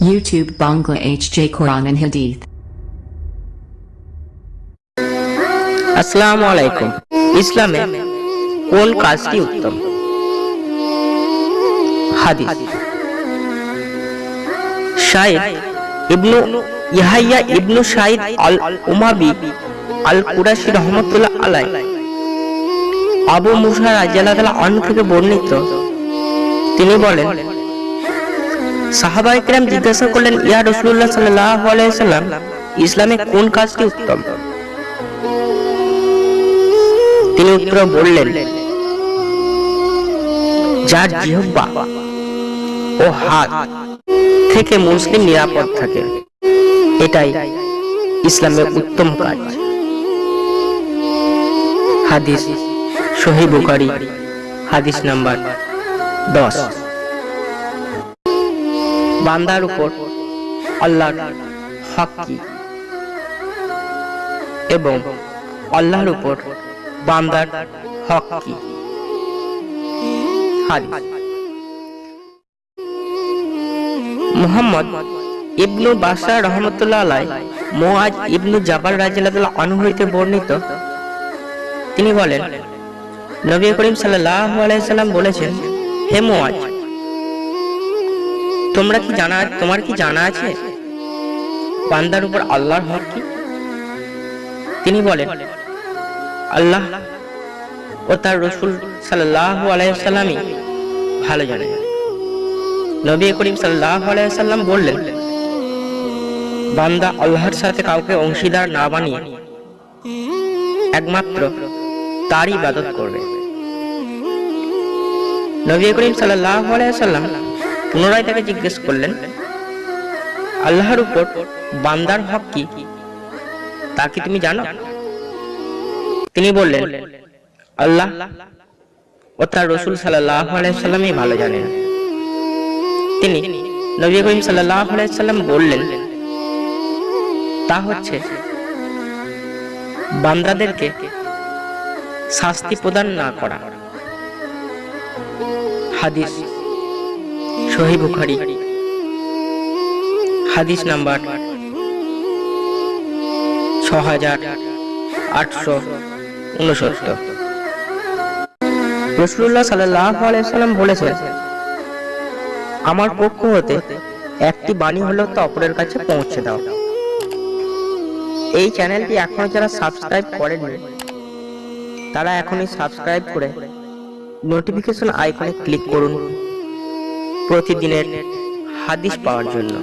YouTube, Bangla HJ Quran, and Hadith. আসসালামু আলাইকুম ইসলামে কোন কাজটি উত্তম? হাদিস। শাইদ ইবনু ইহাইয়া ইবনু শাইদ আল উমাবি আল কুরাশি রহমতুল্লাহ আলাই আবু মুসা রাজিয়াল্লাহ আনহু থেকে বর্ণিত। তিনি বলেন সাহাবায়ে কেরাম জিজ্ঞাসা করলেন, ইয়া রসুল্লাহ সাল্লাম, ইসলামে কোন কাজটি উত্তম? তিনি উত্তর বললেন, যার জিহ্বা ও হাত থেকে মুসলিম নিরাপদ থাকে, এটাই ইসলামের উত্তম কাজ। হাদিস সহি বুখারি, হাদিস নাম্বার দশ। বান্দার উপর আল্লাহর হক কি এবং আল্লাহর উপর বান্দার হক কি মুহাম্মদ ইবনু বাসার রহমতুল্লাহ আলাই মোয়াজ ইবনু জাবাল রাজিয়াল্লাহ আনহু হইতে বর্ণিত। তিনি বলেন, নবী করিম সাল্লাল্লাহু আলাইহি সাল্লাম বলেছেন, হে মোয়াজ তোমরা কি জানা তোমার কি জানা আছে? বান্দার উপর আল্লাহর হক কি? তিনি বলেন, আল্লাহ ও তার রসুল সাল্লাল্লাহু আলাইহি সাল্লামই ভালো জানেন নবী করিম সাল্লাল্লাহু আলাইহি সাল্লাম বললেন, বান্দা আল্লাহর সাথে কাউকে অংশীদার না বানিয়ে একমাত্র তারই ইবাদত করবে। নবী করিম সাল্লাহ আলাইহি সাল্লাম পুনরায় তাকে জিজ্ঞেস করলেন, আল্লাহর উপর বান্দার হক কি? তা কি তুমি জানো? তিনি বললেন, আল্লাহ ও তার রসুল আলাইসাল্লামই ভালো জানেন। তিনি নবী করিম আলাইসাল্লাম বললেন, তা হচ্ছে বান্দাদেরকে শাস্তি প্রদান না করা। হাদিস সহি বুখারি। হাদিস নাম্বার ছ হাজার আটশো উনসত্তর। রসুল্লাহ বলেছেন, আমার পক্ষ হতে একটি বাণী হলেও তো অপরের কাছে পৌঁছে দাও। এই চ্যানেলটি এখনও যারা সাবস্ক্রাইব করেননি, তারা এখনই সাবস্ক্রাইব করে নোটিফিকেশন আইকনে ক্লিক করুন। প্রতিদিনের হাদিস পাওয়ার জন্য।